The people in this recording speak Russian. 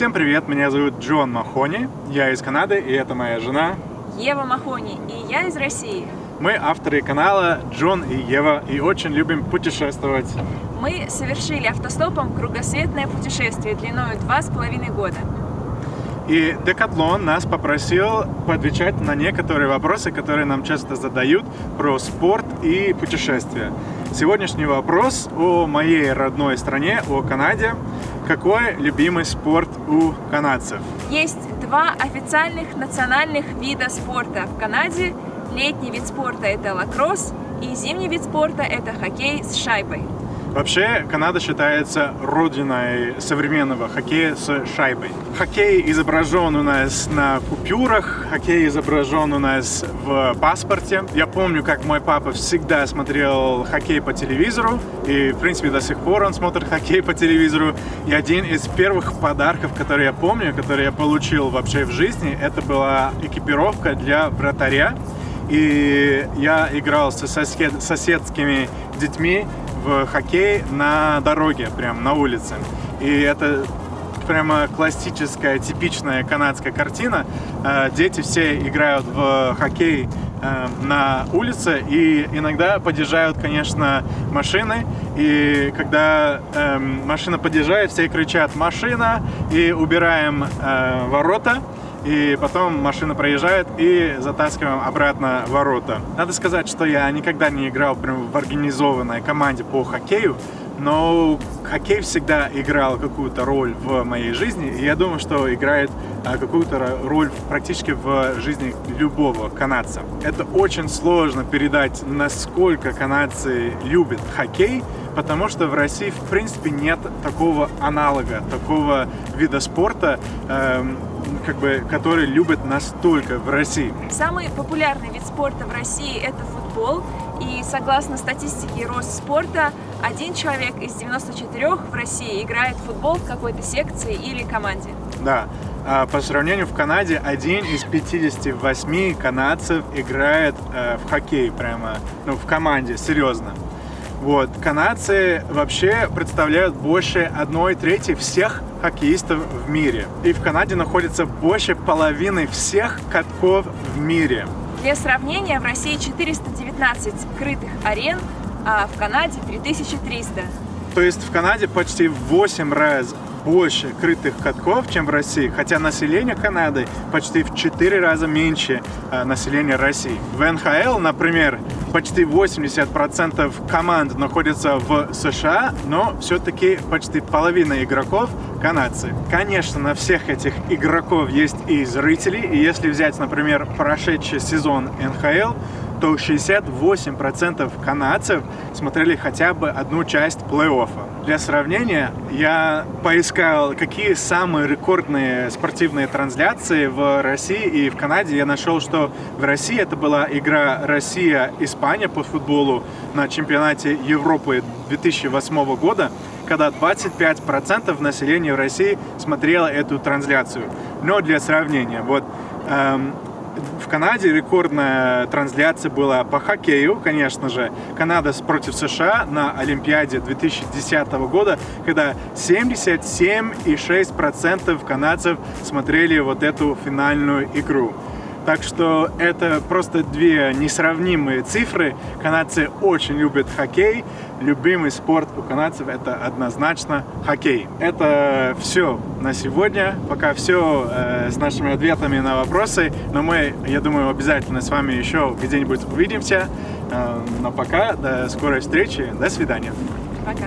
Всем привет, меня зовут Джон Махони, я из Канады, и это моя жена Ева Махони, и я из России. Мы авторы канала Джон и Ева и очень любим путешествовать. Мы совершили автостопом кругосветное путешествие длиной два с половиной года. И Декатлон нас попросил поотвечать на некоторые вопросы, которые нам часто задают про спорт и путешествия. Сегодняшний вопрос о моей родной стране, о Канаде. Какой любимый спорт у канадцев? Есть два официальных национальных вида спорта в Канаде. Летний вид спорта – это лакросс, и зимний вид спорта – это хоккей с шайбой. Вообще, Канада считается родиной современного хоккея с шайбой. Хоккей изображен у нас на купюрах, хоккей изображен у нас в паспорте. Я помню, как мой папа всегда смотрел хоккей по телевизору, и, в принципе, до сих пор он смотрит хоккей по телевизору. И один из первых подарков, которые я помню, которые я получил вообще в жизни, это была экипировка для вратаря. И я играл со сосед, соседскими детьми в хоккей на дороге, прям на улице. И это прямо классическая, типичная канадская картина. Э, дети все играют в хоккей э, на улице и иногда подъезжают, конечно, машины. И когда э, машина подъезжает, все кричат «машина» и убираем ворота и потом машина проезжает и затаскиваем обратно ворота. Надо сказать, что я никогда не играл прям в организованной команде по хоккею, но хоккей всегда играл какую-то роль в моей жизни, и я думаю, что играет а, какую-то роль практически в жизни любого канадца. Это очень сложно передать, насколько канадцы любят хоккей, потому что в России, в принципе, нет такого аналога, такого вида спорта, эм, как бы, который любят настолько в России. Самый популярный вид спорта в России – это футбол. И согласно статистике Росспорта, один человек из 94 в России играет в футбол в какой-то секции или команде. Да. А по сравнению в Канаде, один из 58 канадцев играет э, в хоккей прямо, ну, в команде, серьезно. Вот. Канадцы вообще представляют больше одной трети всех хоккеистов в мире. И в Канаде находится больше половины всех катков в мире. Для сравнения, в России 419 крытых арен, а в Канаде 3300. То есть в Канаде почти в 8 раз больше крытых катков, чем в России, хотя население Канады почти в 4 раза меньше э, населения России. В НХЛ, например, почти 80% команд находятся в США, но все-таки почти половина игроков канадцы. Конечно, на всех этих игроков есть и зрители, и если взять, например, прошедший сезон НХЛ, то 68% канадцев смотрели хотя бы одну часть плей-оффа. Для сравнения, я поискал, какие самые рекордные спортивные трансляции в России и в Канаде. Я нашел, что в России это была игра Россия-Испания по футболу на чемпионате Европы 2008 года, когда 25% населения в России смотрело эту трансляцию. Но для сравнения, вот эм, в Канаде рекордная трансляция была по хоккею, конечно же. Канада против США на Олимпиаде 2010 года, когда 77,6% канадцев смотрели вот эту финальную игру. Так что это просто две несравнимые цифры. Канадцы очень любят хоккей. Любимый спорт у канадцев это однозначно хоккей. Это все на сегодня. Пока все э, с нашими ответами на вопросы. Но мы, я думаю, обязательно с вами еще где-нибудь увидимся. Э, но пока, до скорой встречи. До свидания. Пока.